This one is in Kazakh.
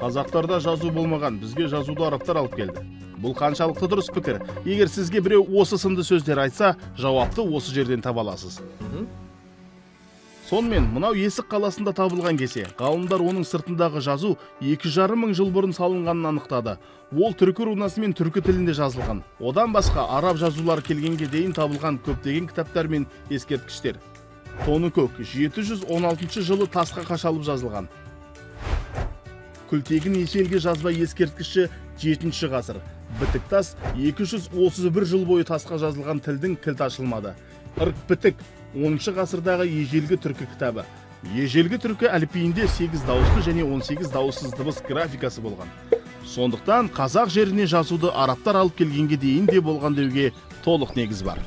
қазақтарда жазу болмаған бізге жазуды арабтар алып келді. Бұл қаншалықты дұрыс пікір? Егер сізге біреу осы сынды сөздер айтса жауапты осы жерден таба аласыз. Сонымен мынау есік қаласында табылған кесе ғалымдар оның сыртындағы жазу екі жарым мың жыл бұрын салынғанын анықтады. Ол түркі рунасы түркі тілінде жазылған. Одан басқа араб жазулары келгенге дейін табылған көптеген кітаптар мен ескерткіштер. Тоныкөк 716 жылы тасқа қашалып жазылған. Күлтегін ежелгі жазба ескерткіші 7 ғасыр. Бітік тас 231 жыл бойы тасқа жазылған тілдің кілті ашылмады. Ырк бітік 10 ғасырдағы ежелгі түркі кітабы. Ежелгі түркі әліпбиінде 8 дауысты және 18 дауыссыз дыбыс графикасы болған. Сондықтан қазақ жеріне жазуды арабтар алып келгенге дейін де болған деуге толық негіз бар.